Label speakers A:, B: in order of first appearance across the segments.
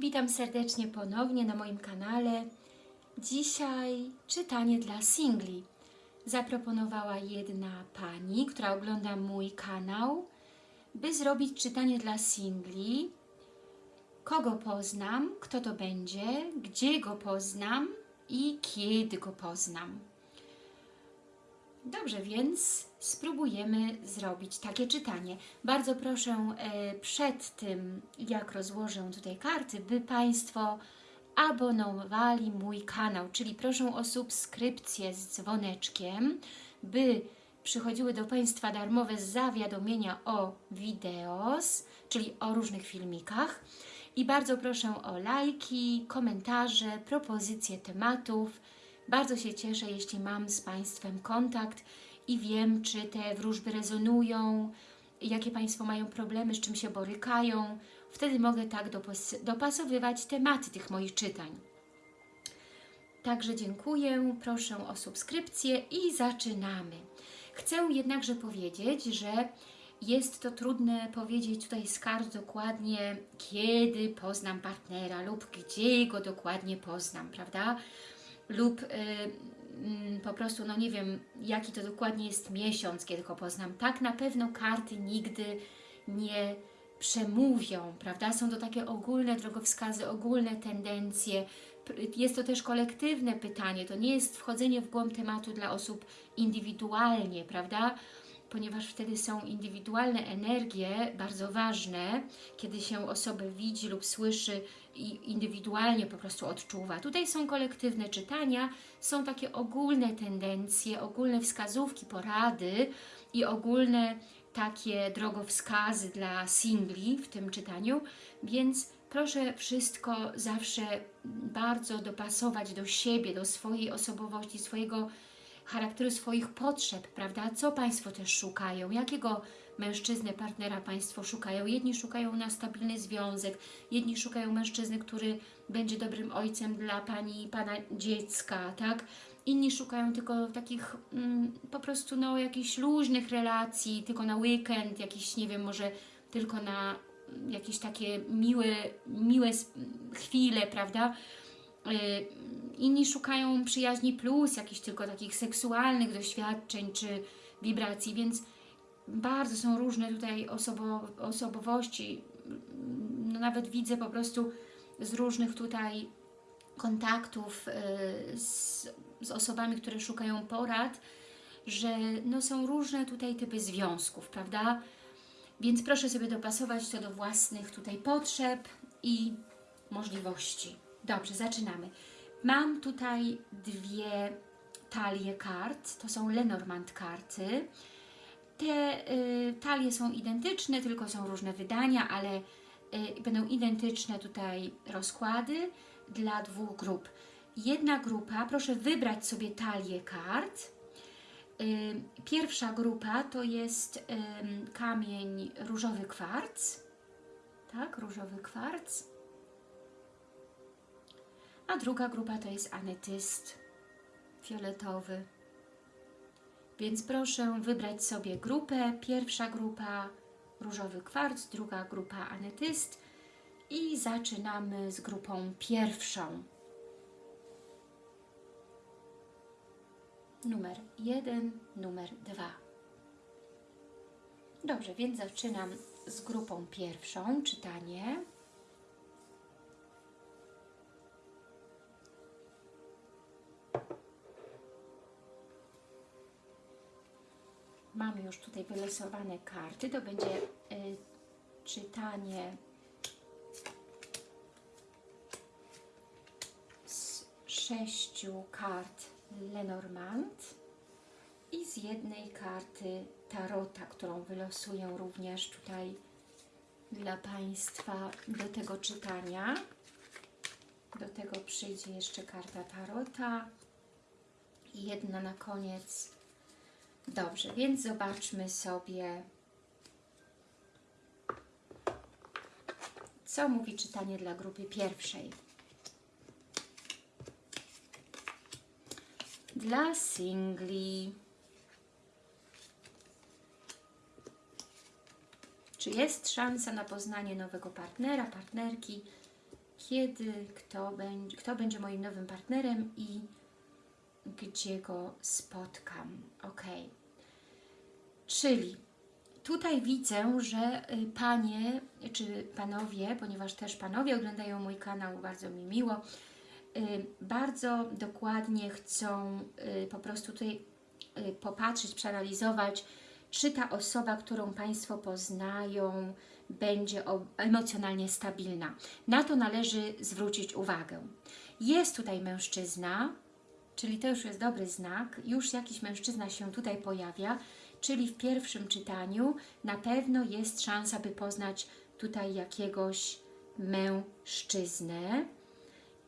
A: Witam serdecznie ponownie na moim kanale. Dzisiaj czytanie dla singli. Zaproponowała jedna pani, która ogląda mój kanał, by zrobić czytanie dla singli. Kogo poznam, kto to będzie, gdzie go poznam i kiedy go poznam. Dobrze, więc spróbujemy zrobić takie czytanie. Bardzo proszę e, przed tym, jak rozłożę tutaj karty, by Państwo abonowali mój kanał, czyli proszę o subskrypcję z dzwoneczkiem, by przychodziły do Państwa darmowe zawiadomienia o wideos, czyli o różnych filmikach. I bardzo proszę o lajki, komentarze, propozycje tematów. Bardzo się cieszę, jeśli mam z Państwem kontakt i wiem, czy te wróżby rezonują, jakie Państwo mają problemy, z czym się borykają. Wtedy mogę tak dopas dopasowywać tematy tych moich czytań. Także dziękuję, proszę o subskrypcję i zaczynamy. Chcę jednakże powiedzieć, że jest to trudne powiedzieć tutaj z kart dokładnie, kiedy poznam partnera lub gdzie go dokładnie poznam, prawda? Lub y, y, po prostu, no nie wiem, jaki to dokładnie jest miesiąc, kiedy go poznam. Tak na pewno karty nigdy nie przemówią, prawda? Są to takie ogólne drogowskazy, ogólne tendencje. Jest to też kolektywne pytanie, to nie jest wchodzenie w głąb tematu dla osób indywidualnie, prawda? Ponieważ wtedy są indywidualne energie bardzo ważne, kiedy się osobę widzi lub słyszy i indywidualnie po prostu odczuwa. Tutaj są kolektywne czytania, są takie ogólne tendencje, ogólne wskazówki, porady i ogólne takie drogowskazy dla singli w tym czytaniu, więc proszę wszystko zawsze bardzo dopasować do siebie, do swojej osobowości, swojego charakteru, swoich potrzeb, prawda? Co Państwo też szukają? Jakiego mężczyznę, partnera Państwo szukają? Jedni szukają na stabilny związek, jedni szukają mężczyzny, który będzie dobrym ojcem dla Pani i Pana dziecka, tak? Inni szukają tylko takich mm, po prostu no, jakichś luźnych relacji, tylko na weekend, jakiś, nie wiem, może tylko na jakieś takie miłe, miłe chwile, prawda? Inni szukają przyjaźni plus, jakichś tylko takich seksualnych doświadczeń czy wibracji, więc bardzo są różne tutaj osobo, osobowości. No, nawet widzę po prostu z różnych tutaj kontaktów z, z osobami, które szukają porad, że no, są różne tutaj typy związków, prawda? Więc proszę sobie dopasować to do własnych tutaj potrzeb i możliwości. Dobrze, zaczynamy. Mam tutaj dwie talie kart, to są Lenormand karty. Te y, talie są identyczne, tylko są różne wydania, ale y, będą identyczne tutaj rozkłady dla dwóch grup. Jedna grupa, proszę wybrać sobie talię kart. Y, pierwsza grupa to jest kamień różowy kwarc. Tak, różowy kwarc a druga grupa to jest ametyst fioletowy. Więc proszę wybrać sobie grupę. Pierwsza grupa różowy kwarc, druga grupa ametyst i zaczynamy z grupą pierwszą. Numer jeden, numer dwa. Dobrze, więc zaczynam z grupą pierwszą, czytanie. Mamy już tutaj wylosowane karty. To będzie y, czytanie z sześciu kart Lenormand i z jednej karty Tarota, którą wylosuję również tutaj dla Państwa do tego czytania. Do tego przyjdzie jeszcze karta Tarota i jedna na koniec Dobrze, więc zobaczmy sobie, co mówi czytanie dla grupy pierwszej. Dla singli. Czy jest szansa na poznanie nowego partnera, partnerki? kiedy, kto będzie, kto będzie moim nowym partnerem i gdzie go spotkam. Ok. Czyli tutaj widzę, że y, panie czy panowie, ponieważ też panowie oglądają mój kanał, bardzo mi miło, y, bardzo dokładnie chcą y, po prostu tutaj popatrzeć, przeanalizować, czy ta osoba, którą Państwo poznają, będzie emocjonalnie stabilna. Na to należy zwrócić uwagę. Jest tutaj mężczyzna, czyli to już jest dobry znak, już jakiś mężczyzna się tutaj pojawia, czyli w pierwszym czytaniu na pewno jest szansa, by poznać tutaj jakiegoś mężczyznę.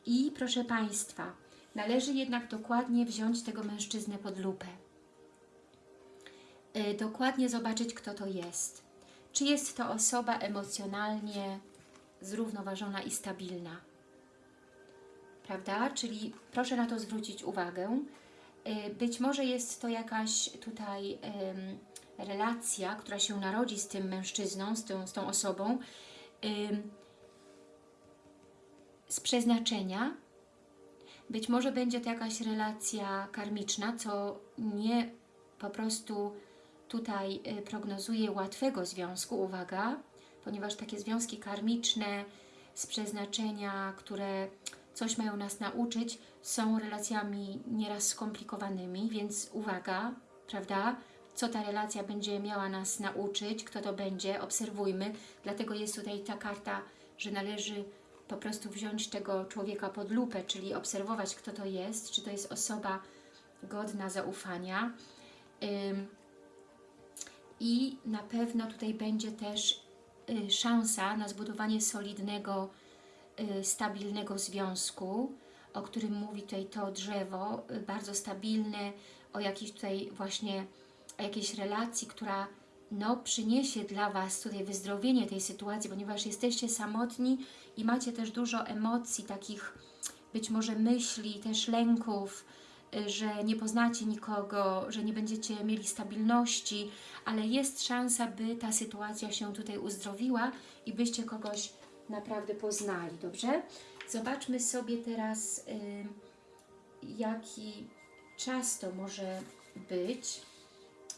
A: I proszę Państwa, należy jednak dokładnie wziąć tego mężczyznę pod lupę. Yy, dokładnie zobaczyć, kto to jest. Czy jest to osoba emocjonalnie zrównoważona i stabilna? Prawda? Czyli proszę na to zwrócić uwagę. Y, być może jest to jakaś tutaj relacja, która się narodzi z tym mężczyzną, z tą, z tą osobą, z przeznaczenia. Być może będzie to jakaś relacja karmiczna, co nie po prostu tutaj y, prognozuje łatwego związku, uwaga, ponieważ takie związki karmiczne z przeznaczenia, które coś mają nas nauczyć, są relacjami nieraz skomplikowanymi, więc uwaga, prawda? Co ta relacja będzie miała nas nauczyć, kto to będzie, obserwujmy. Dlatego jest tutaj ta karta, że należy po prostu wziąć tego człowieka pod lupę, czyli obserwować, kto to jest, czy to jest osoba godna zaufania. I na pewno tutaj będzie też y, szansa na zbudowanie solidnego Y, stabilnego związku, o którym mówi tutaj to drzewo, y, bardzo stabilne, o jakiejś tutaj właśnie, o jakiejś relacji, która no, przyniesie dla Was tutaj wyzdrowienie tej sytuacji, ponieważ jesteście samotni i macie też dużo emocji, takich być może myśli, też lęków, y, że nie poznacie nikogo, że nie będziecie mieli stabilności, ale jest szansa, by ta sytuacja się tutaj uzdrowiła i byście kogoś naprawdę poznali, dobrze? Zobaczmy sobie teraz, y, jaki czas to może być,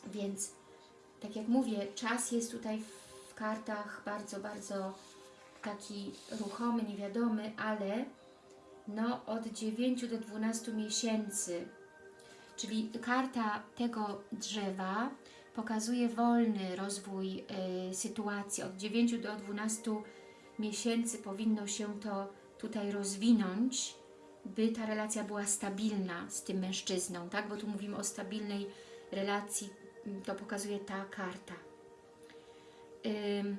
A: więc tak jak mówię, czas jest tutaj w kartach bardzo, bardzo taki ruchomy, niewiadomy, ale no od 9 do 12 miesięcy, czyli karta tego drzewa pokazuje wolny rozwój y, sytuacji. Od 9 do 12 miesięcy powinno się to tutaj rozwinąć, by ta relacja była stabilna z tym mężczyzną, tak? Bo tu mówimy o stabilnej relacji, to pokazuje ta karta. Ym,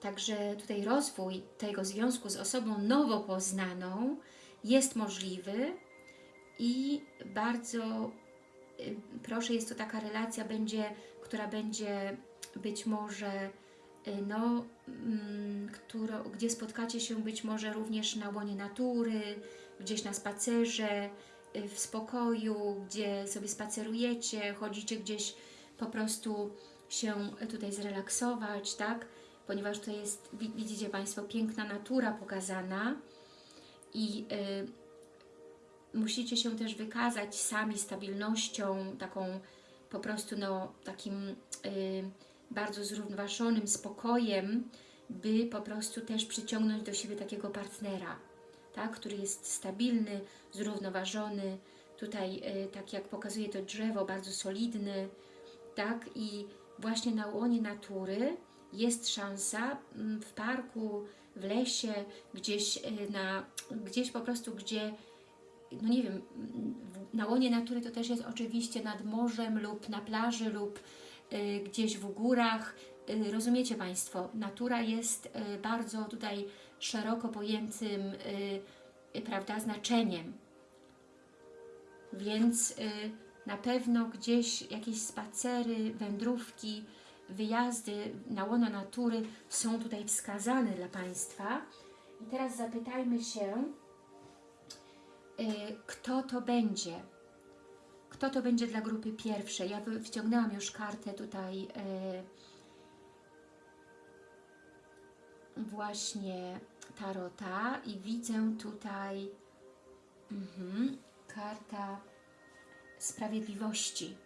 A: także tutaj rozwój tego związku z osobą nowo poznaną jest możliwy i bardzo y, proszę, jest to taka relacja, będzie, która będzie być może no, mm, gdzie spotkacie się być może również na łonie natury, gdzieś na spacerze, y, w spokoju, gdzie sobie spacerujecie, chodzicie gdzieś po prostu się tutaj zrelaksować, tak? Ponieważ to jest, widzicie Państwo, piękna natura pokazana i y, musicie się też wykazać sami stabilnością, taką po prostu no, takim y, bardzo zrównoważonym spokojem, by po prostu też przyciągnąć do siebie takiego partnera, tak, który jest stabilny, zrównoważony, tutaj, y, tak jak pokazuje to drzewo, bardzo solidny, tak, i właśnie na łonie natury jest szansa mm, w parku, w lesie, gdzieś, y, na, gdzieś po prostu, gdzie, no nie wiem, na łonie natury to też jest oczywiście nad morzem lub na plaży lub gdzieś w górach. Y, rozumiecie Państwo, natura jest y, bardzo tutaj szeroko pojętym prawda, znaczeniem. Więc na pewno gdzieś jakieś spacery, wędrówki, wyjazdy na łono natury są tutaj wskazane dla Państwa. I teraz zapytajmy się, kto to będzie. Kto to będzie dla grupy pierwszej? Ja wciągnęłam już kartę tutaj. właśnie tarota i widzę tutaj mhm, karta sprawiedliwości.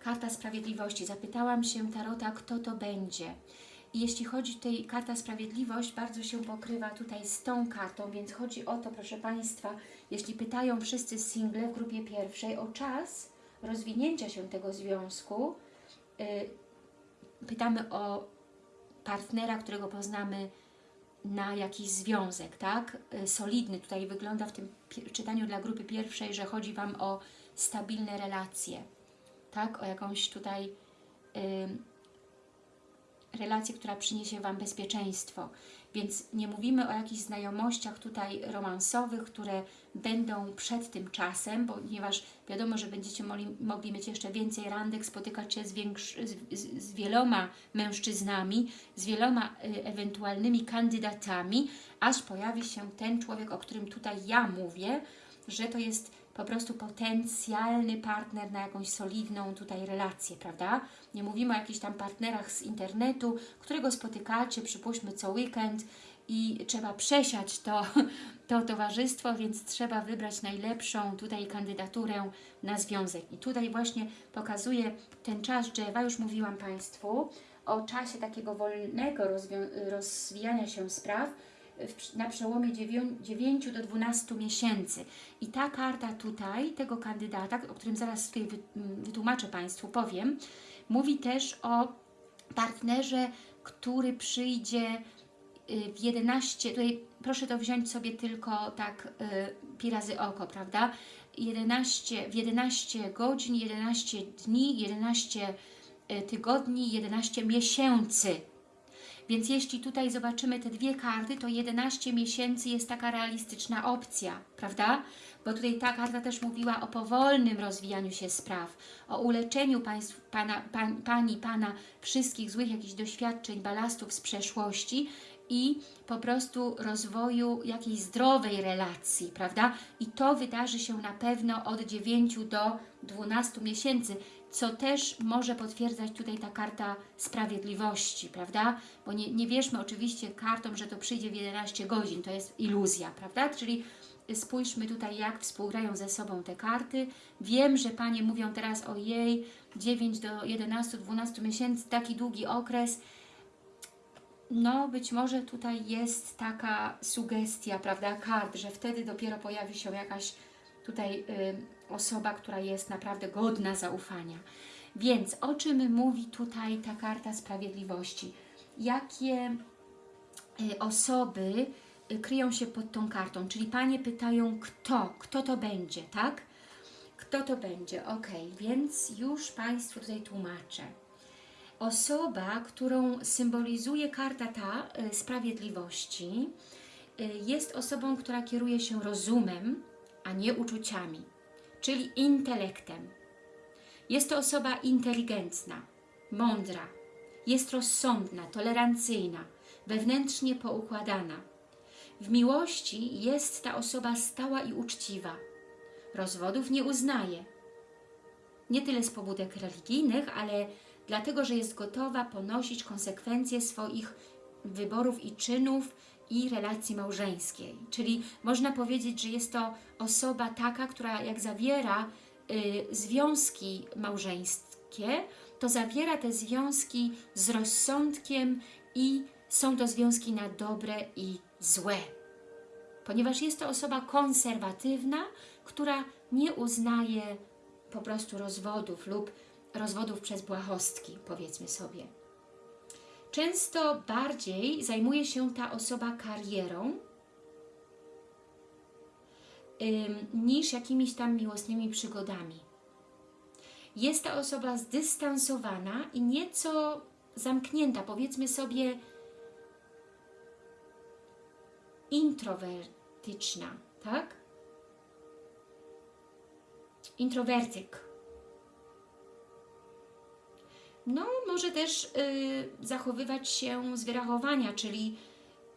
A: Karta sprawiedliwości. Zapytałam się tarota, kto to będzie. Jeśli chodzi tutaj karta sprawiedliwość, bardzo się pokrywa tutaj z tą kartą, więc chodzi o to, proszę Państwa, jeśli pytają wszyscy single w grupie pierwszej o czas rozwinięcia się tego związku, y, pytamy o partnera, którego poznamy na jakiś związek, tak? Y, Solidny. Tutaj wygląda w tym czytaniu dla grupy pierwszej, że chodzi Wam o stabilne relacje, tak? O jakąś tutaj y, relację, która przyniesie Wam bezpieczeństwo. Więc nie mówimy o jakichś znajomościach tutaj romansowych, które będą przed tym czasem, ponieważ wiadomo, że będziecie mogli, mogli mieć jeszcze więcej randek, spotykać się z, z, z wieloma mężczyznami, z wieloma y, ewentualnymi kandydatami, aż pojawi się ten człowiek, o którym tutaj ja mówię, że to jest po prostu potencjalny partner na jakąś solidną tutaj relację, prawda? Nie mówimy o jakichś tam partnerach z internetu, którego spotykacie, przypuśćmy co weekend i trzeba przesiać to, to towarzystwo, więc trzeba wybrać najlepszą tutaj kandydaturę na związek. I tutaj właśnie pokazuje ten czas drzewa, już mówiłam Państwu, o czasie takiego wolnego rozwijania się spraw, na przełomie 9 do 12 miesięcy. I ta karta tutaj, tego kandydata, o którym zaraz tutaj wy- m, wytłumaczę Państwu, powiem, mówi też o partnerze, który przyjdzie y, w 11, tutaj proszę to wziąć sobie tylko tak y, pi razy oko, prawda? 11, w 11 godzin, 11 dni, 11 y, tygodni, 11 miesięcy. Więc jeśli tutaj zobaczymy te dwie karty, to 11 miesięcy jest taka realistyczna opcja, prawda? Bo tutaj ta karta też mówiła o powolnym rozwijaniu się spraw, o uleczeniu państw, pana, pan, Pani, Pana wszystkich złych jakichś doświadczeń, balastów z przeszłości i po prostu rozwoju jakiejś zdrowej relacji, prawda? I to wydarzy się na pewno od 9 do 12 miesięcy, co też może potwierdzać tutaj ta karta sprawiedliwości, prawda? Bo nie, nie wierzmy oczywiście kartom, że to przyjdzie w 11 godzin, to jest iluzja, prawda? Czyli spójrzmy tutaj, jak współgrają ze sobą te karty. Wiem, że Panie mówią teraz o jej 9 do 11-12 miesięcy, taki długi okres. No, być może tutaj jest taka sugestia, prawda, kart, że wtedy dopiero pojawi się jakaś tutaj y, osoba, która jest naprawdę godna zaufania. Więc o czym mówi tutaj ta karta sprawiedliwości? Jakie y, osoby y, kryją się pod tą kartą? Czyli Panie pytają, kto? Kto to będzie, tak? Kto to będzie? Ok, więc już Państwu tutaj tłumaczę. Osoba, którą symbolizuje karta ta y, sprawiedliwości, jest osobą, która kieruje się rozumem, a nie uczuciami, czyli intelektem. Jest to osoba inteligentna, mądra, jest rozsądna, tolerancyjna, wewnętrznie poukładana. W miłości jest ta osoba stała i uczciwa. Rozwodów nie uznaje. Nie tyle z pobudek religijnych, ale dlatego, że jest gotowa ponosić konsekwencje swoich wyborów i czynów i relacji małżeńskiej. Czyli można powiedzieć, że jest to osoba taka, która jak zawiera y, związki małżeńskie, to zawiera te związki z rozsądkiem i są to związki na dobre i złe. Ponieważ jest to osoba konserwatywna, która nie uznaje po prostu rozwodów lub rozwodów przez błahostki, powiedzmy sobie. Często bardziej zajmuje się ta osoba karierą niż jakimiś tam miłosnymi przygodami. Jest ta osoba zdystansowana i nieco zamknięta, powiedzmy sobie introwertyczna, tak? Introwertyk. No, może też y, zachowywać się z wyrachowania, czyli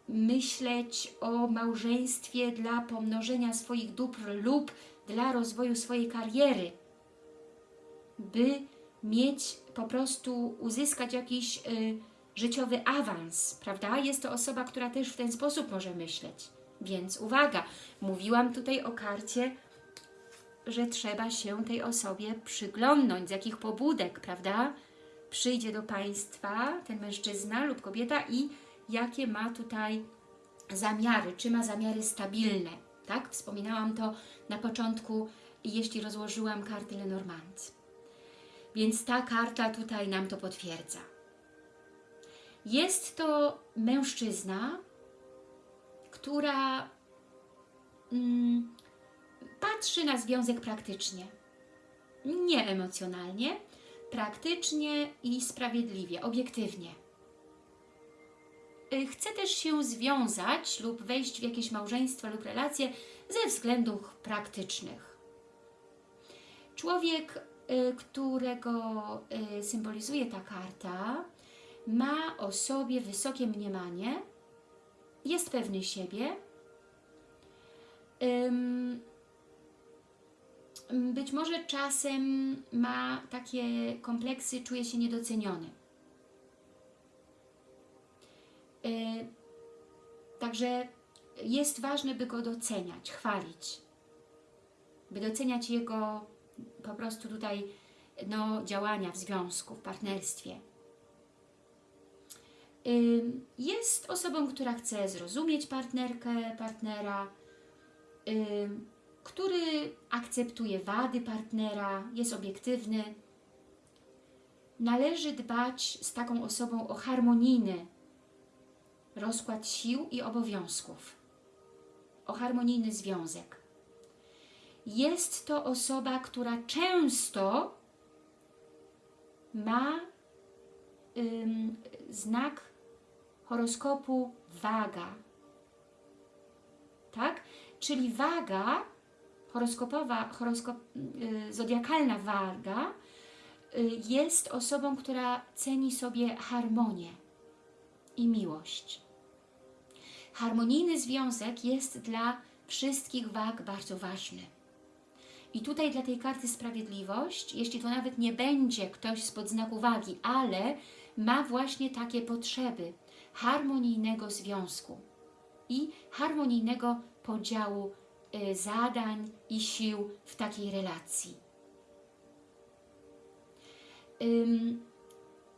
A: myśleć o małżeństwie dla pomnożenia swoich dóbr lub dla rozwoju swojej kariery, by mieć po prostu, uzyskać jakiś y, życiowy awans, prawda? Jest to osoba, która też w ten sposób może myśleć. Więc uwaga, mówiłam tutaj o karcie, że trzeba się tej osobie przyglądnąć, z jakich pobudek, prawda? Przyjdzie do Państwa ten mężczyzna lub kobieta i jakie ma tutaj zamiary, czy ma zamiary stabilne, tak? Wspominałam to na początku, jeśli rozłożyłam karty Lenormand. Więc ta karta tutaj nam to potwierdza. Jest to mężczyzna, która mm, patrzy na związek praktycznie. Nie emocjonalnie, praktycznie i sprawiedliwie, obiektywnie. Y, Chce też się związać lub wejść w jakieś małżeństwo lub relacje ze względów praktycznych. Człowiek, y, którego y, symbolizuje ta karta, ma o sobie wysokie mniemanie, jest pewny siebie, być może czasem ma takie kompleksy, czuje się niedoceniony. Yy, Także jest ważne, by go doceniać, chwalić, by doceniać jego po prostu tutaj no, działania w związku, w partnerstwie. Ym, Jest osobą, która chce zrozumieć partnerkę, partnera, ym, który akceptuje wady partnera, jest obiektywny. Należy dbać z taką osobą o harmonijny rozkład sił i obowiązków, o harmonijny związek. Jest to osoba, która często ma ym, znak horoskopu waga. Tak? Czyli waga, horoskopowa, horoskop, y, zodiakalna waga y, jest osobą, która ceni sobie harmonię i miłość. Harmonijny związek jest dla wszystkich wag bardzo ważny. I tutaj dla tej karty sprawiedliwość, jeśli to nawet nie będzie ktoś spod znaku wagi, ale ma właśnie takie potrzeby harmonijnego związku i harmonijnego podziału zadań i sił w takiej relacji.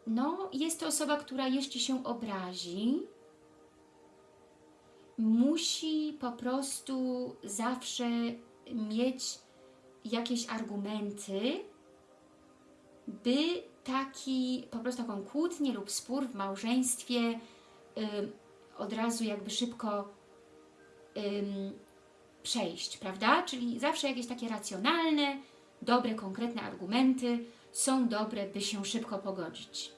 A: No, jest to osoba, która jeśli się obrazi, musi po prostu zawsze mieć jakieś argumenty, by taki, po prostu taką kłótnię lub spór w małżeństwie od razu jakby szybko ym, przejść, prawda? Czyli zawsze jakieś takie racjonalne, dobre, konkretne argumenty są dobre, by się szybko pogodzić.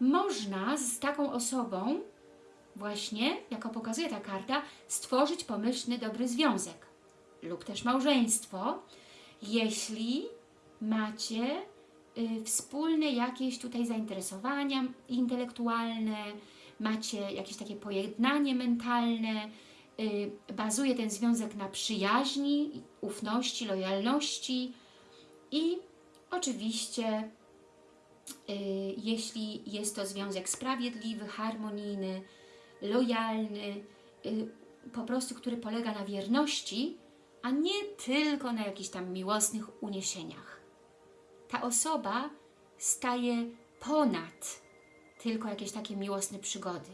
A: Można z taką osobą właśnie, jako pokazuje ta karta, stworzyć pomyślny, dobry związek lub też małżeństwo, jeśli macie y, wspólne jakieś tutaj zainteresowania intelektualne, macie jakieś takie pojednanie mentalne, bazuje ten związek na przyjaźni, ufności, lojalności i oczywiście y, jeśli jest to związek sprawiedliwy, harmonijny, lojalny, y, po prostu, który polega na wierności, a nie tylko na jakichś tam miłosnych uniesieniach. Ta osoba staje ponad tylko jakieś takie miłosne przygody.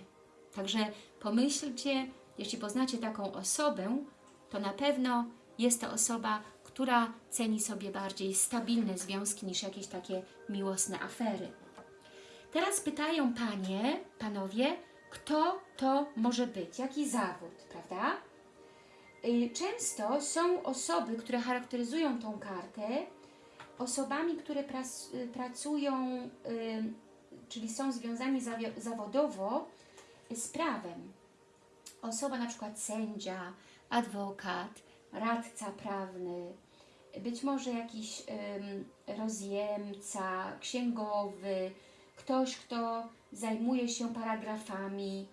A: Także pomyślcie, jeśli poznacie taką osobę, to na pewno jest to osoba, która ceni sobie bardziej stabilne związki niż jakieś takie miłosne afery. Teraz pytają Panie, Panowie, kto to może być, jaki zawód, prawda? Y, Często są osoby, które charakteryzują tą kartę, osobami, które y, pracują, y, czyli są związani zawodowo z prawem. Osoba na przykład sędzia, adwokat, radca prawny, być może jakiś ym, rozjemca, księgowy, ktoś, kto zajmuje się paragrafami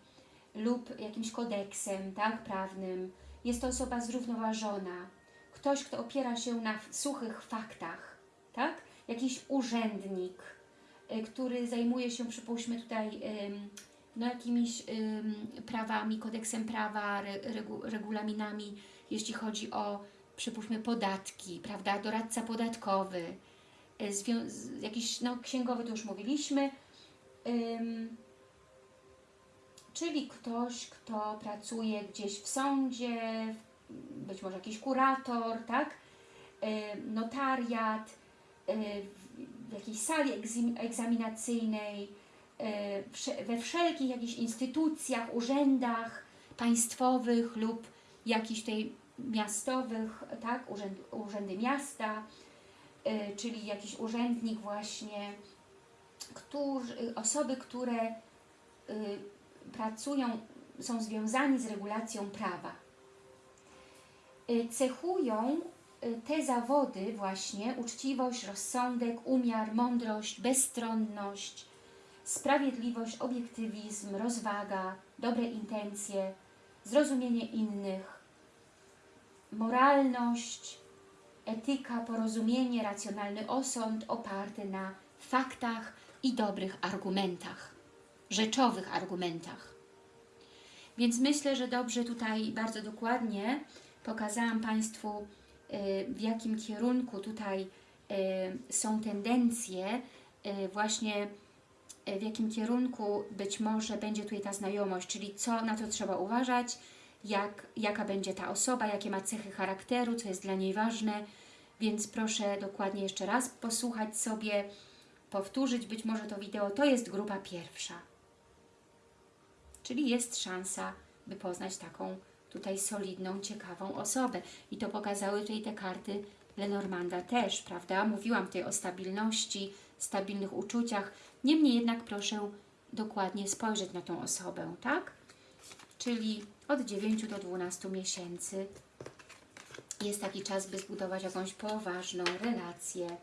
A: lub jakimś kodeksem tak, prawnym. Jest to osoba zrównoważona, ktoś, kto opiera się na suchych faktach, tak? jakiś urzędnik, y, który zajmuje się, przypuśćmy tutaj, ym, no jakimiś prawami, kodeksem prawa, re, regu, regulaminami, jeśli chodzi o, przypuśćmy, podatki, prawda, doradca podatkowy, y, z- jakiś, no księgowy to już mówiliśmy, ym, czyli ktoś, kto pracuje gdzieś w sądzie, być może jakiś kurator, tak? Y, Notariat, y, w jakiejś sali egzaminacyjnej, we wszelkich jakichś instytucjach, urzędach państwowych lub jakichś tej miastowych, tak? Urzęd, urzędy miasta, y, czyli jakiś urzędnik właśnie, którzy, osoby, które y, pracują, są związani z regulacją prawa. Y, Cechują te zawody właśnie uczciwość, rozsądek, umiar, mądrość, bezstronność, sprawiedliwość, obiektywizm, rozwaga, dobre intencje, zrozumienie innych, moralność, etyka, porozumienie, racjonalny osąd oparty na faktach i dobrych argumentach, rzeczowych argumentach. Więc myślę, że dobrze tutaj bardzo dokładnie pokazałam Państwu, y, w jakim kierunku tutaj y, są tendencje, y, właśnie w jakim kierunku być może będzie tutaj ta znajomość, czyli co na to trzeba uważać, jak, jaka będzie ta osoba, jakie ma cechy charakteru, co jest dla niej ważne, więc proszę dokładnie jeszcze raz posłuchać sobie, powtórzyć być może to wideo. To jest grupa pierwsza. Czyli jest szansa, by poznać taką tutaj solidną, ciekawą osobę. I to pokazały tutaj te karty Lenormanda też, prawda? Mówiłam tutaj o stabilności, stabilnych uczuciach. Niemniej jednak proszę dokładnie spojrzeć na tą osobę, tak? Czyli od 9 do 12 miesięcy jest taki czas, by zbudować jakąś poważną relację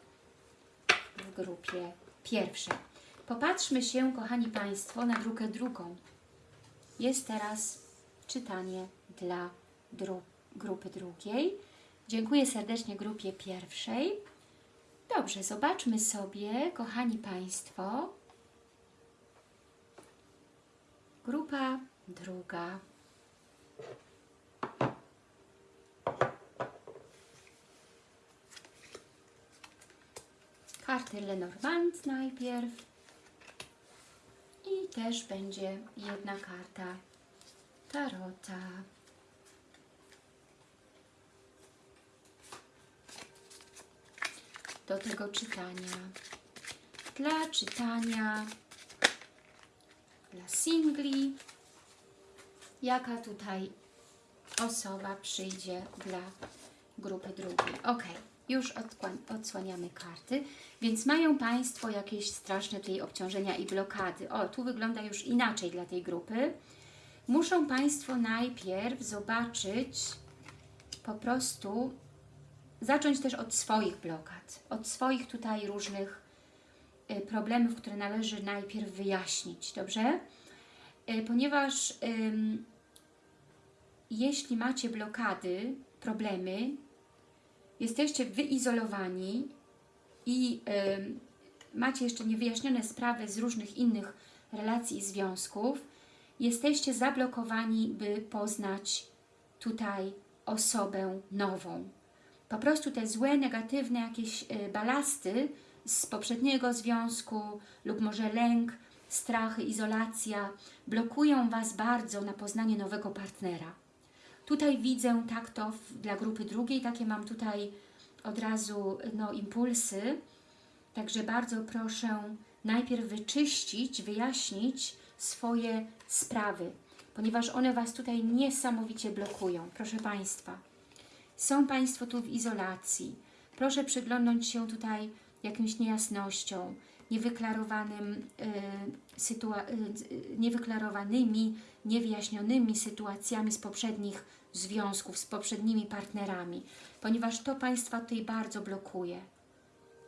A: w grupie pierwszej. Popatrzmy się, kochani Państwo, na drukę drugą. Jest teraz czytanie dla dru grupy drugiej. Dziękuję serdecznie grupie pierwszej. Dobrze, zobaczmy sobie, kochani Państwo, grupa druga. Karty Lenormand najpierw i też będzie jedna karta Tarota. Do tego czytania. Dla czytania, dla singli, jaka tutaj osoba przyjdzie dla grupy drugiej. Ok, już odsłaniamy karty, więc mają Państwo jakieś straszne tutaj obciążenia i blokady. O, tu wygląda już inaczej dla tej grupy. Muszą Państwo najpierw zobaczyć, po prostu zacząć też od swoich blokad, od swoich tutaj różnych y, problemów, które należy najpierw wyjaśnić, dobrze? Y, Ponieważ ym, jeśli macie blokady, problemy, jesteście wyizolowani i ym, macie jeszcze niewyjaśnione sprawy z różnych innych relacji i związków, jesteście zablokowani, by poznać tutaj osobę nową. Po prostu te złe, negatywne jakieś y, balasty z poprzedniego związku lub może lęk, strachy, izolacja blokują Was bardzo na poznanie nowego partnera. Tutaj widzę tak to w, dla grupy drugiej, takie mam tutaj od razu no, impulsy. Także bardzo proszę najpierw wyczyścić, wyjaśnić swoje sprawy, ponieważ one Was tutaj niesamowicie blokują. Proszę Państwa, są Państwo tu w izolacji. Proszę przyglądnąć się tutaj jakimś niejasnościom, niewyklarowanym, y, sytua- y, niewyklarowanymi, niewyjaśnionymi sytuacjami z poprzednich związków, z poprzednimi partnerami, ponieważ to Państwa tutaj bardzo blokuje.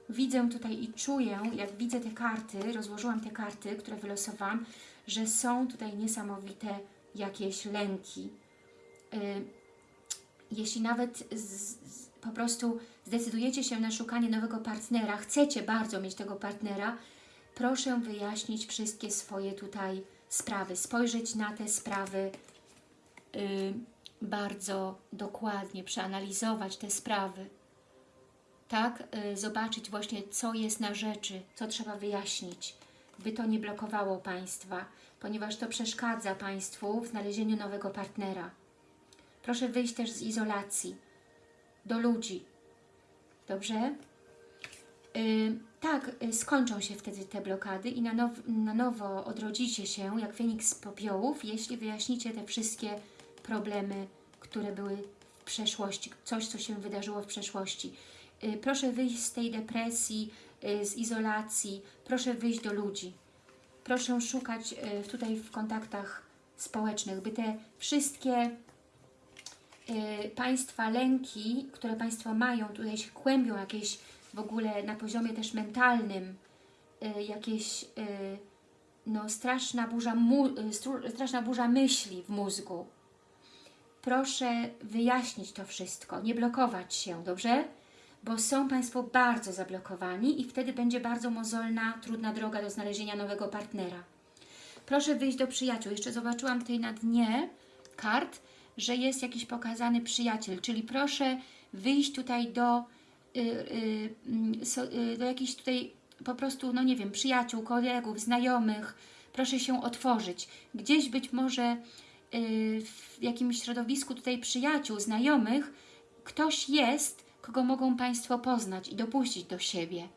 A: Widzę tutaj i czuję, jak widzę te karty, rozłożyłam te karty, które wylosowałam, że są tutaj niesamowite jakieś lęki. Y, jeśli nawet z, z, po prostu zdecydujecie się na szukanie nowego partnera, chcecie bardzo mieć tego partnera, proszę wyjaśnić wszystkie swoje tutaj sprawy, spojrzeć na te sprawy y, bardzo dokładnie, przeanalizować te sprawy. Tak, y, zobaczyć właśnie, co jest na rzeczy, co trzeba wyjaśnić, by to nie blokowało Państwa, ponieważ to przeszkadza Państwu w znalezieniu nowego partnera. Proszę wyjść też z izolacji, do ludzi. Dobrze? Y, tak, y, skończą się wtedy te blokady i na, now, na nowo odrodzicie się jak Feniks z popiołów, jeśli wyjaśnicie te wszystkie problemy, które były w przeszłości, coś, co się wydarzyło w przeszłości. Y, proszę wyjść z tej depresji, y, z izolacji, proszę wyjść do ludzi. Proszę szukać y, tutaj w kontaktach społecznych, by te wszystkie Państwa lęki, które Państwo mają, tutaj się kłębią jakieś w ogóle na poziomie też mentalnym, y, jakieś y, no, straszna, burza y, straszna burza myśli w mózgu. Proszę wyjaśnić to wszystko, nie blokować się, dobrze? Bo są Państwo bardzo zablokowani i wtedy będzie bardzo mozolna, trudna droga do znalezienia nowego partnera. Proszę wyjść do przyjaciół. Jeszcze zobaczyłam tutaj na dnie kart, że jest jakiś pokazany przyjaciel, czyli proszę wyjść tutaj do, y, y, y, do jakichś tutaj po prostu, no nie wiem, przyjaciół, kolegów, znajomych. Proszę się otworzyć. Gdzieś być może w jakimś środowisku tutaj przyjaciół, znajomych, ktoś jest, kogo mogą Państwo poznać i dopuścić do siebie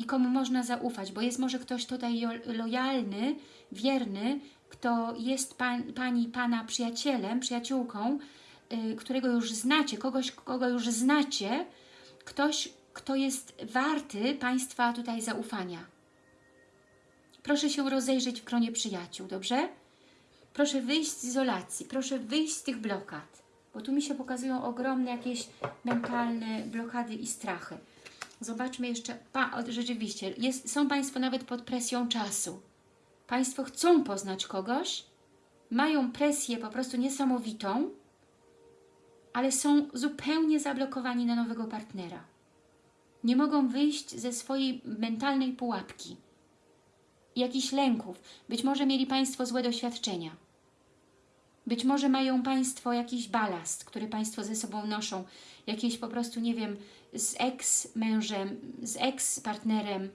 A: i komu można zaufać, bo jest może ktoś tutaj lojalny, wierny, kto jest pan, Pani, Pana przyjacielem, przyjaciółką, y, którego już znacie, kogoś, kogo już znacie, ktoś, kto jest warty Państwa tutaj zaufania. Proszę się rozejrzeć w gronie przyjaciół, dobrze? Proszę wyjść z izolacji, proszę wyjść z tych blokad, bo tu mi się pokazują ogromne jakieś mentalne blokady i strachy. Zobaczmy jeszcze, pa, rzeczywiście, jest, są Państwo nawet pod presją czasu. Państwo chcą poznać kogoś, mają presję po prostu niesamowitą, ale są zupełnie zablokowani na nowego partnera. Nie mogą wyjść ze swojej mentalnej pułapki, jakichś lęków. Być może mieli Państwo złe doświadczenia. Być może mają Państwo jakiś balast, który Państwo ze sobą noszą, jakieś po prostu, nie wiem, z ex-mężem, z ex-partnerem,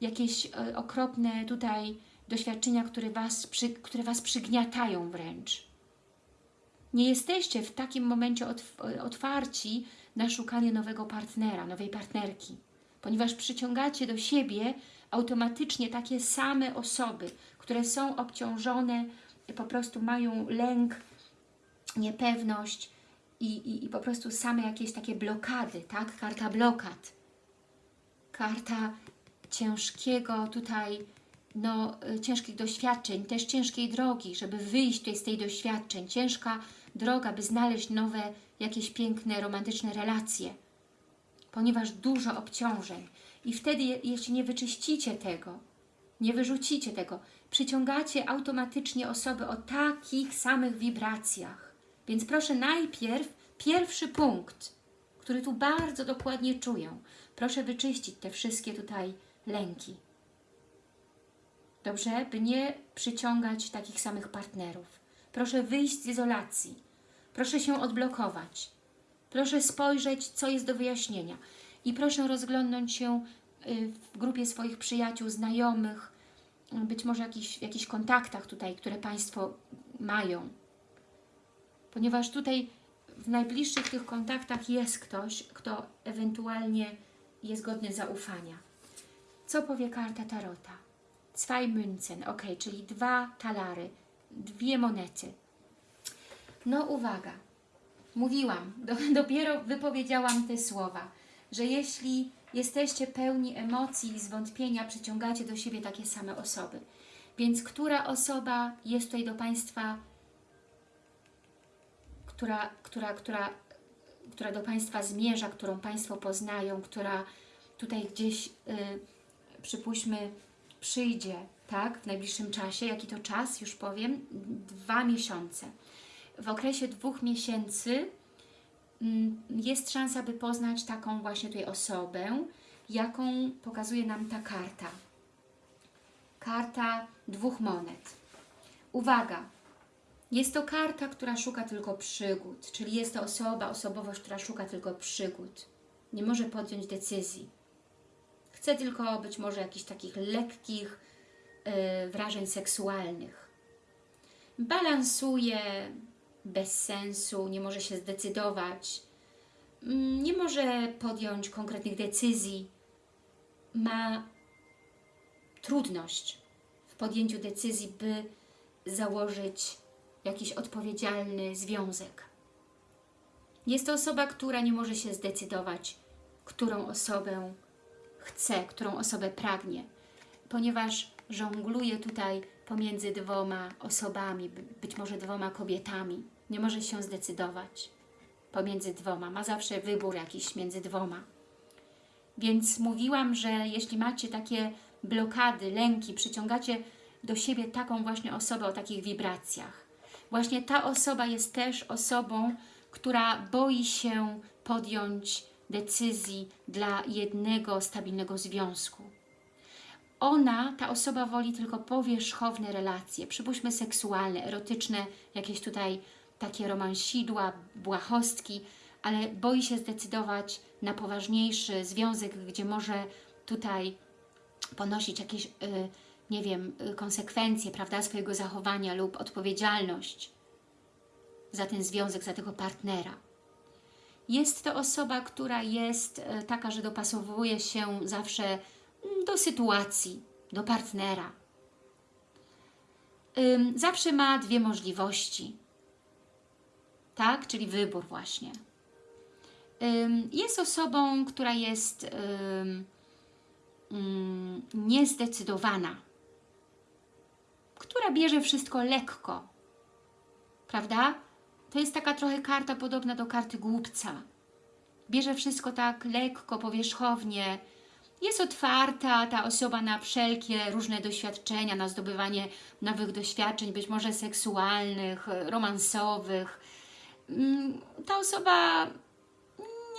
A: jakieś e, okropne tutaj doświadczenia, które was, przy, które was przygniatają wręcz. Nie jesteście w takim momencie otw- otwarci na szukanie nowego partnera, nowej partnerki, ponieważ przyciągacie do siebie automatycznie takie same osoby, które są obciążone, po prostu mają lęk, niepewność i, i, i po prostu same jakieś takie blokady, tak? Karta blokad. Karta ciężkiego tutaj, no, y, ciężkich doświadczeń, też ciężkiej drogi, żeby wyjść tutaj z tej doświadczeń. Ciężka droga, by znaleźć nowe, jakieś piękne, romantyczne relacje. Ponieważ dużo obciążeń. I wtedy, je- jeśli nie wyczyścicie tego, nie wyrzucicie tego, przyciągacie automatycznie osoby o takich samych wibracjach. Więc proszę najpierw, pierwszy punkt, który tu bardzo dokładnie czuję, proszę wyczyścić te wszystkie tutaj lęki. Dobrze? By nie przyciągać takich samych partnerów. Proszę wyjść z izolacji. Proszę się odblokować. Proszę spojrzeć, co jest do wyjaśnienia. I proszę rozglądnąć się y, w grupie swoich przyjaciół, znajomych, y, być może jakichś, jakichś kontaktach tutaj, które Państwo mają. Ponieważ tutaj w najbliższych tych kontaktach jest ktoś, kto ewentualnie jest godny zaufania. Co powie karta Tarota? Zwei Münzen, ok, czyli dwa talary, dwie monety. No uwaga, mówiłam, do, dopiero wypowiedziałam te słowa, że jeśli jesteście pełni emocji i zwątpienia, przyciągacie do siebie takie same osoby. Więc która osoba jest tutaj do Państwa, która, która, która, która do Państwa zmierza, którą Państwo poznają, która tutaj gdzieś, y, przypuśćmy, przyjdzie, tak, w najbliższym czasie, jaki to czas, już powiem, dwa miesiące. W okresie dwóch miesięcy mm, jest szansa, by poznać taką właśnie tutaj osobę, jaką pokazuje nam ta karta. karta dwóch monet. Uwaga, jest to karta, która szuka tylko przygód, czyli jest to osoba, osobowość, która szuka tylko przygód. Nie może podjąć decyzji. Chce tylko być może jakichś takich lekkich yy, wrażeń seksualnych. Balansuje bez sensu, nie może się zdecydować, mm, nie może podjąć konkretnych decyzji, ma trudność w podjęciu decyzji, by założyć jakiś odpowiedzialny związek. Jest to osoba, która nie może się zdecydować, którą osobę chce, którą osobę pragnie, ponieważ żongluje tutaj pomiędzy dwoma osobami, być może dwoma kobietami. Nie może się zdecydować pomiędzy dwoma. Ma zawsze wybór jakiś między dwoma. Więc mówiłam, że jeśli macie takie blokady, lęki, przyciągacie do siebie taką właśnie osobę o takich wibracjach. Właśnie ta osoba jest też osobą, która boi się podjąć decyzji dla jednego stabilnego związku. Ona, ta osoba woli tylko powierzchowne relacje, przypuśćmy seksualne, erotyczne, jakieś tutaj takie romansidła, błahostki, ale boi się zdecydować na poważniejszy związek, gdzie może tutaj ponosić jakieś, y, nie wiem, y, konsekwencje, prawda, swojego zachowania lub odpowiedzialność za ten związek, za tego partnera. Jest to osoba, która jest y, taka, że dopasowuje się zawsze mm, do sytuacji, do partnera. Zawsze ma dwie możliwości, tak? Czyli wybór właśnie. Jest osobą, która jest mm, niezdecydowana, która bierze wszystko lekko, prawda? To jest taka trochę karta podobna do karty głupca. Bierze wszystko tak lekko, powierzchownie, jest otwarta ta osoba na wszelkie różne doświadczenia, na zdobywanie nowych doświadczeń, być może seksualnych, romansowych. Mm, ta osoba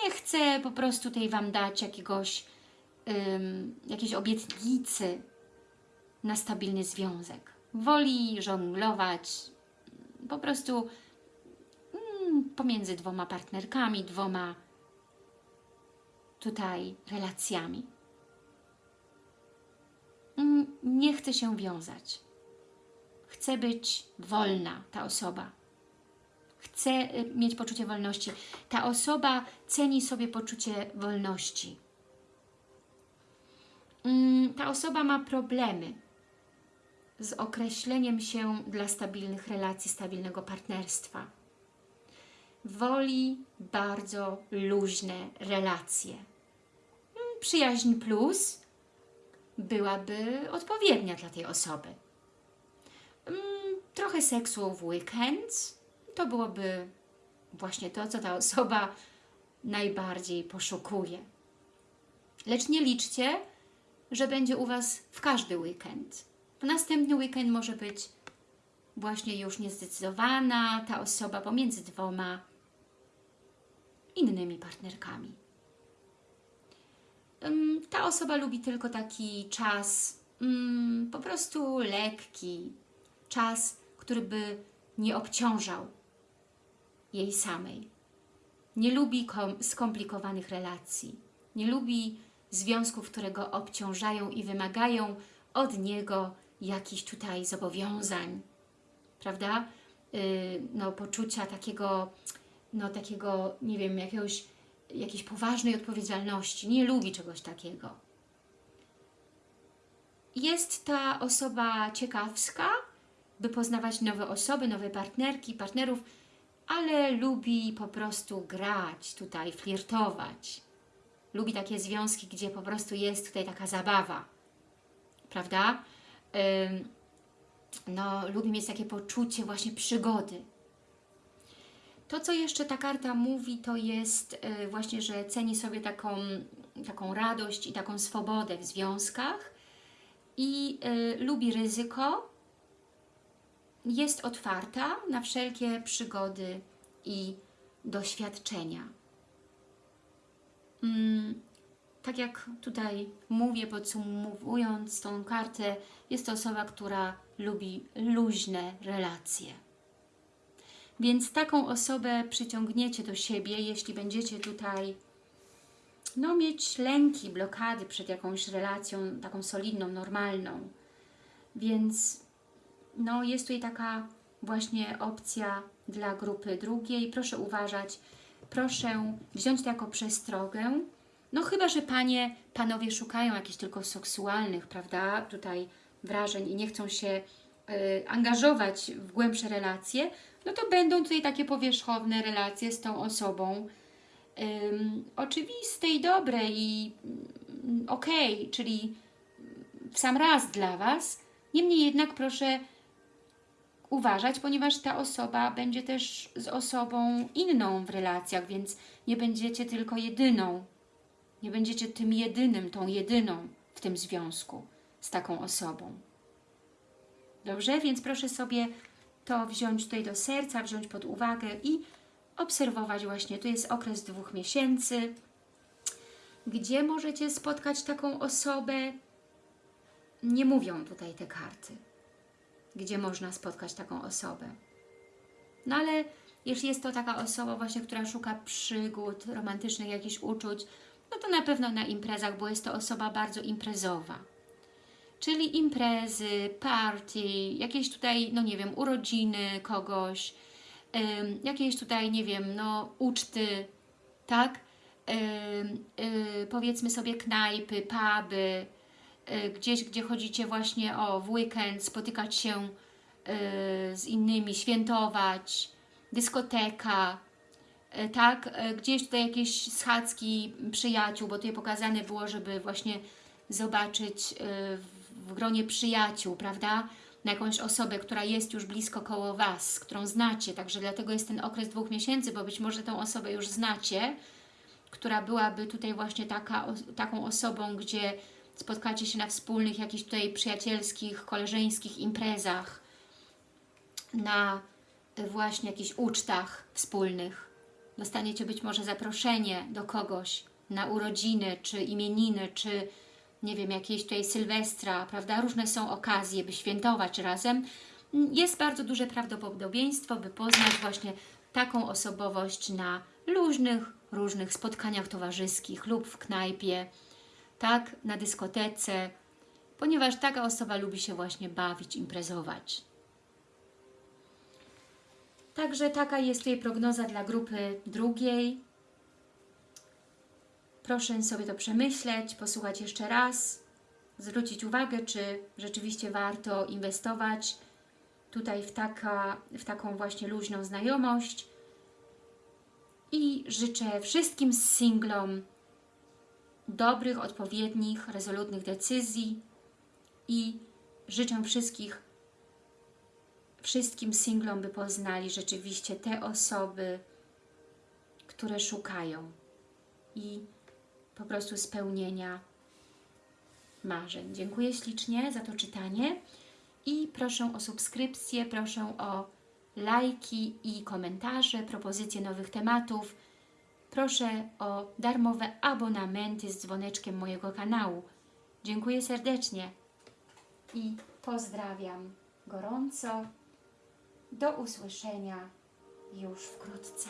A: nie chce po prostu tej Wam dać jakiegoś, um, jakiejś obietnicy na stabilny związek. Woli żonglować po prostu pomiędzy dwoma partnerkami, dwoma tutaj relacjami. Um, nie chce się wiązać. Chce być wolna ta osoba chce y, mieć poczucie wolności. Ta osoba ceni sobie poczucie wolności. Mm, ta osoba ma problemy z określeniem się dla stabilnych relacji, stabilnego partnerstwa. Woli bardzo luźne relacje. Mm, przyjaźń plus byłaby odpowiednia dla tej osoby. Mm, trochę seksu w weekend, to byłoby właśnie to, co ta osoba najbardziej poszukuje. Lecz nie liczcie, że będzie u Was w każdy weekend. Następny weekend może być właśnie już niezdecydowana ta osoba pomiędzy dwoma innymi partnerkami. Ta osoba lubi tylko taki czas mm, po prostu lekki, czas, który by nie obciążał jej samej. Nie lubi skomplikowanych relacji. Nie lubi związków, które go obciążają i wymagają od niego jakichś tutaj zobowiązań, prawda? Yy, no, poczucia takiego, no, takiego, nie wiem, jakiegoś, jakiejś poważnej odpowiedzialności. Nie lubi czegoś takiego. Jest ta osoba ciekawska, by poznawać nowe osoby, nowe partnerki, partnerów, ale lubi po prostu grać tutaj, flirtować. Lubi takie związki, gdzie po prostu jest tutaj taka zabawa, prawda? No, lubi mieć takie poczucie właśnie przygody. To, co jeszcze ta karta mówi, to jest y, właśnie, że ceni sobie taką, taką radość i taką swobodę w związkach i y, lubi ryzyko, jest otwarta na wszelkie przygody i doświadczenia. Mm, tak jak tutaj mówię, podsumowując tą kartę, jest to osoba, która lubi luźne relacje. Więc taką osobę przyciągniecie do siebie, jeśli będziecie tutaj no, mieć lęki, blokady przed jakąś relacją taką solidną, normalną. Więc no, jest tutaj taka właśnie opcja dla grupy drugiej. Proszę uważać, proszę wziąć to jako przestrogę. No chyba, że panie, panowie szukają jakichś tylko seksualnych, prawda, tutaj wrażeń i nie chcą się y, angażować w głębsze relacje, no to będą tutaj takie powierzchowne relacje z tą osobą. Ym, oczywiste i dobre i mm, okej, czyli w sam raz dla Was. Niemniej jednak proszę uważać, ponieważ ta osoba będzie też z osobą inną w relacjach, więc nie będziecie tylko jedyną. Nie będziecie tym jedynym, tą jedyną w tym związku z taką osobą. Dobrze? Więc proszę sobie to wziąć tutaj do serca, wziąć pod uwagę i obserwować właśnie. Tu jest okres dwóch miesięcy, gdzie możecie spotkać taką osobę, nie mówią tutaj te karty, gdzie można spotkać taką osobę. No ale jeśli jest to taka osoba właśnie, która szuka przygód, romantycznych jakichś uczuć, no to na pewno na imprezach, bo jest to osoba bardzo imprezowa. Czyli imprezy, party, jakieś tutaj, no nie wiem, urodziny kogoś, jakieś tutaj, nie wiem, no uczty, tak? Y, powiedzmy sobie knajpy, puby, y, gdzieś, gdzie chodzicie właśnie o, w weekend, spotykać się y, z innymi, świętować, dyskoteka, y, tak, y, gdzieś tutaj jakieś schadzki przyjaciół, bo tutaj pokazane było, żeby właśnie zobaczyć y, w gronie przyjaciół, prawda, na jakąś osobę, która jest już blisko koło Was, którą znacie, także dlatego jest ten okres dwóch miesięcy, bo być może tą osobę już znacie, która byłaby tutaj właśnie taka, taką osobą, gdzie spotkacie się na wspólnych jakichś tutaj przyjacielskich, koleżeńskich imprezach, na y, właśnie jakichś ucztach wspólnych. Dostaniecie być może zaproszenie do kogoś na urodziny, czy imieniny, czy nie wiem, jakieś tutaj Sylwestra, prawda? Różne są okazje, by świętować razem. Jest bardzo duże prawdopodobieństwo, by poznać właśnie taką osobowość na luźnych, różnych spotkaniach towarzyskich lub w knajpie, tak, na dyskotece, ponieważ taka osoba lubi się właśnie bawić, imprezować. Także taka jest tutaj prognoza dla grupy drugiej. Proszę sobie to przemyśleć, posłuchać jeszcze raz, zwrócić uwagę, czy rzeczywiście warto inwestować tutaj w, taka, w taką właśnie luźną znajomość. I życzę wszystkim singlom dobrych, odpowiednich, rezolutnych decyzji i życzę wszystkich, wszystkim singlom, by poznali rzeczywiście te osoby, które szukają i po prostu spełnienia marzeń. Dziękuję ślicznie za to czytanie i proszę o subskrypcję, proszę o lajki i komentarze, propozycje nowych tematów. Proszę o darmowe abonamenty z dzwoneczkiem mojego kanału. Dziękuję serdecznie i pozdrawiam gorąco. Do usłyszenia już wkrótce.